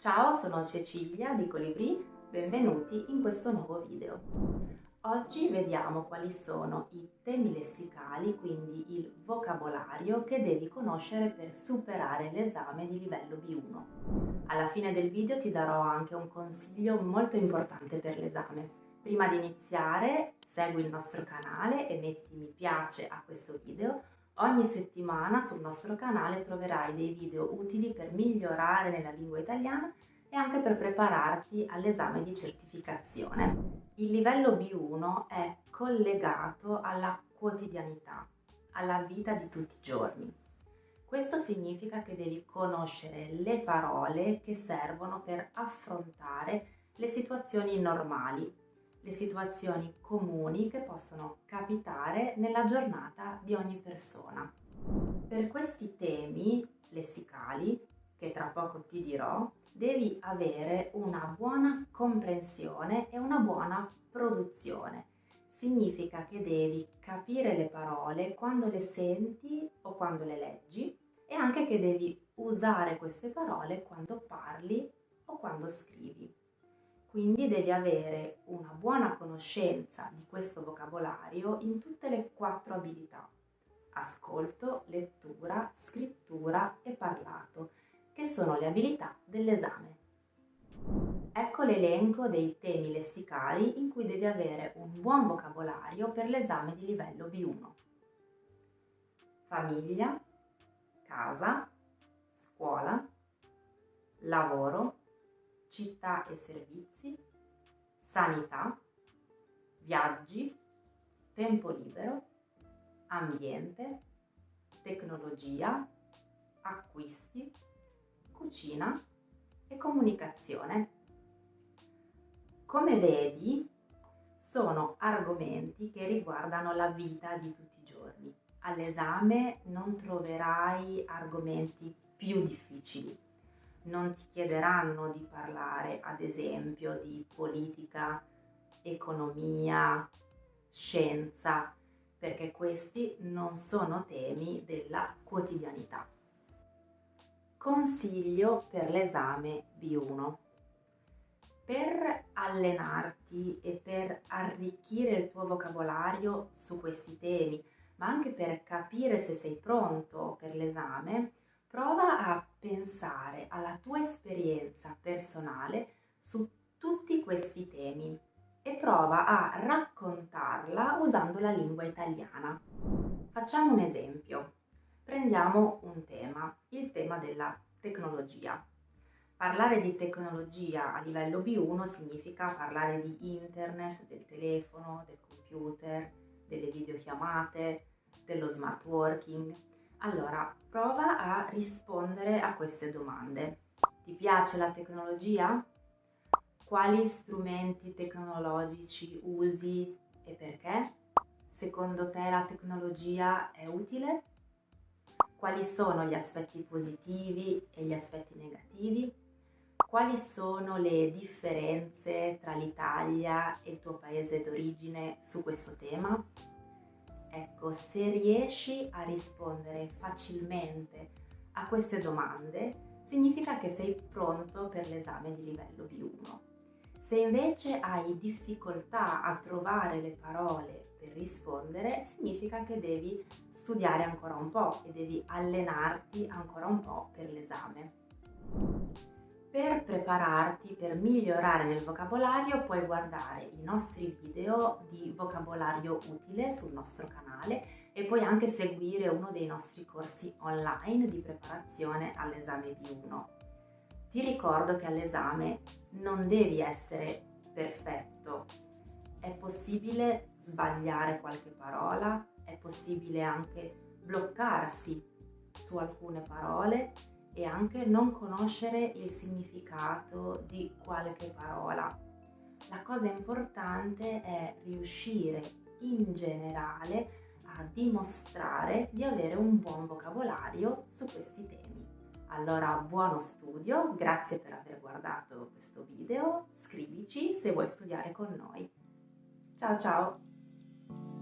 Ciao, sono Cecilia di Colibri, benvenuti in questo nuovo video. Oggi vediamo quali sono i temi lessicali, quindi il vocabolario che devi conoscere per superare l'esame di livello B1. Alla fine del video ti darò anche un consiglio molto importante per l'esame. Prima di iniziare segui il nostro canale e metti mi piace a questo video Ogni settimana sul nostro canale troverai dei video utili per migliorare nella lingua italiana e anche per prepararti all'esame di certificazione. Il livello B1 è collegato alla quotidianità, alla vita di tutti i giorni. Questo significa che devi conoscere le parole che servono per affrontare le situazioni normali, le situazioni comuni che possono capitare nella giornata di ogni persona. Per questi temi lessicali, che tra poco ti dirò, devi avere una buona comprensione e una buona produzione. Significa che devi capire le parole quando le senti o quando le leggi e anche che devi usare queste parole quando parli o quando scrivi. Quindi devi avere una buona conoscenza di questo vocabolario in tutte le quattro abilità. Ascolto, lettura, scrittura e parlato, che sono le abilità dell'esame. Ecco l'elenco dei temi lessicali in cui devi avere un buon vocabolario per l'esame di livello B1. Famiglia, casa, scuola, lavoro, città e servizi, sanità, viaggi, tempo libero, ambiente, tecnologia, acquisti, cucina e comunicazione. Come vedi, sono argomenti che riguardano la vita di tutti i giorni. All'esame non troverai argomenti più difficili non ti chiederanno di parlare ad esempio di politica, economia, scienza, perché questi non sono temi della quotidianità. Consiglio per l'esame B1. Per allenarti e per arricchire il tuo vocabolario su questi temi, ma anche per capire se sei pronto per l'esame, prova a pensare alla tua esperienza personale su tutti questi temi e prova a raccontarla usando la lingua italiana. Facciamo un esempio. Prendiamo un tema, il tema della tecnologia. Parlare di tecnologia a livello B1 significa parlare di internet, del telefono, del computer, delle videochiamate, dello smart working, allora, prova a rispondere a queste domande. Ti piace la tecnologia? Quali strumenti tecnologici usi e perché? Secondo te la tecnologia è utile? Quali sono gli aspetti positivi e gli aspetti negativi? Quali sono le differenze tra l'Italia e il tuo paese d'origine su questo tema? Ecco, se riesci a rispondere facilmente a queste domande, significa che sei pronto per l'esame di livello B1. Se invece hai difficoltà a trovare le parole per rispondere, significa che devi studiare ancora un po' e devi allenarti ancora un po' per l'esame. Per prepararti, per migliorare nel vocabolario, puoi guardare i nostri video di vocabolario utile sul nostro canale e puoi anche seguire uno dei nostri corsi online di preparazione all'esame B1. Ti ricordo che all'esame non devi essere perfetto, è possibile sbagliare qualche parola, è possibile anche bloccarsi su alcune parole e anche non conoscere il significato di qualche parola. La cosa importante è riuscire in generale a dimostrare di avere un buon vocabolario su questi temi. Allora buono studio, grazie per aver guardato questo video, scrivici se vuoi studiare con noi. Ciao ciao!